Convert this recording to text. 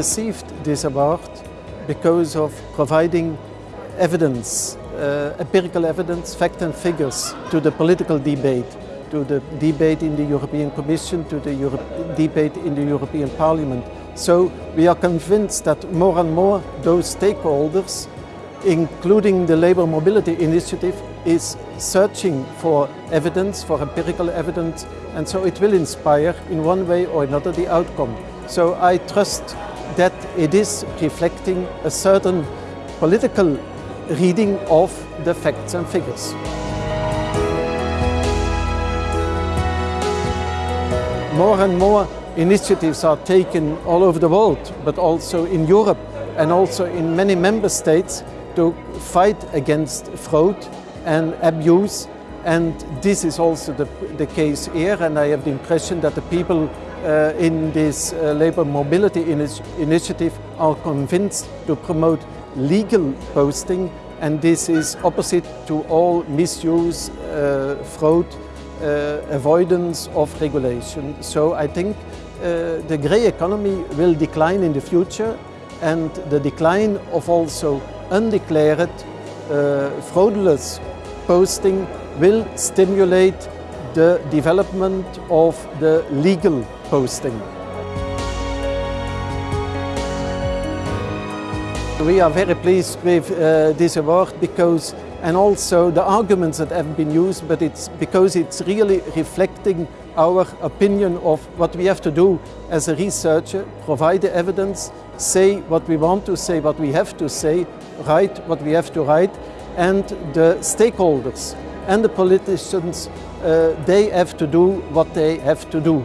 Received this award because of providing evidence, uh, empirical evidence, facts and figures to the political debate, to the debate in the European Commission, to the Euro debate in the European Parliament. So we are convinced that more and more those stakeholders, including the Labour Mobility Initiative, is searching for evidence, for empirical evidence, and so it will inspire in one way or another the outcome. So I trust that it is reflecting a certain political reading of the facts and figures. More and more initiatives are taken all over the world, but also in Europe and also in many member states to fight against fraud and abuse. And this is also the, the case here, and I have the impression that the people uh, in this uh, labor mobility initi initiative are convinced to promote legal posting and this is opposite to all misuse, uh, fraud, uh, avoidance of regulation. So I think uh, the grey economy will decline in the future and the decline of also undeclared uh, fraudulent posting will stimulate the development of the legal posting. We are very pleased with uh, this award because and also the arguments that have been used but it's because it's really reflecting our opinion of what we have to do as a researcher, provide the evidence, say what we want to say, what we have to say, write what we have to write and the stakeholders and the politicians, uh, they have to do what they have to do.